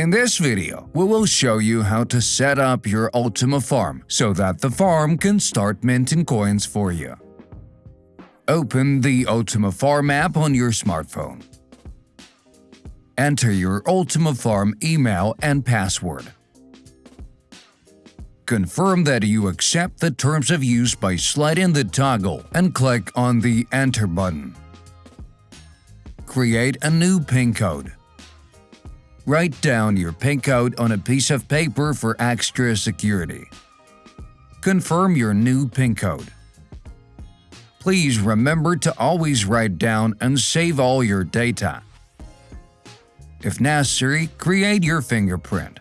In this video, we will show you how to set up your Ultima farm so that the farm can start minting coins for you. Open the Ultima Farm app on your smartphone. Enter your Ultima Farm email and password. Confirm that you accept the terms of use by sliding the toggle and click on the Enter button. Create a new PIN code. Write down your PIN code on a piece of paper for extra security. Confirm your new PIN code. Please remember to always write down and save all your data. If necessary, create your fingerprint.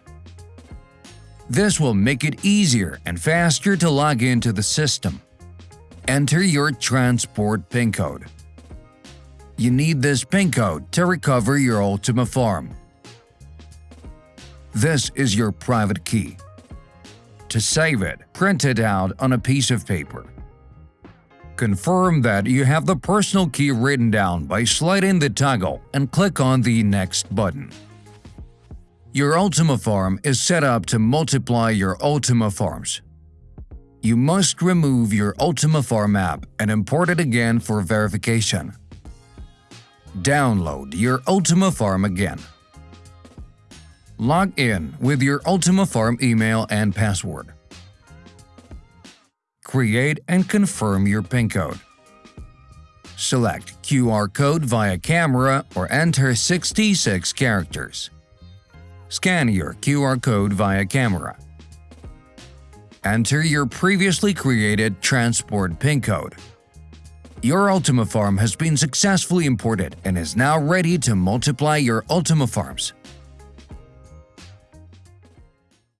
This will make it easier and faster to log into the system. Enter your transport PIN code. You need this PIN code to recover your Ultima Farm. This is your private key. To save it, print it out on a piece of paper. Confirm that you have the personal key written down by sliding the toggle and click on the Next button. Your Ultima Farm is set up to multiply your Ultima Farms. You must remove your Ultima Farm app and import it again for verification. Download your Ultima Farm again. Log in with your Ultima Farm email and password. Create and confirm your PIN code. Select QR code via camera or enter 66 characters. Scan your QR code via camera. Enter your previously created transport PIN code. Your Ultima Farm has been successfully imported and is now ready to multiply your Ultima Farms.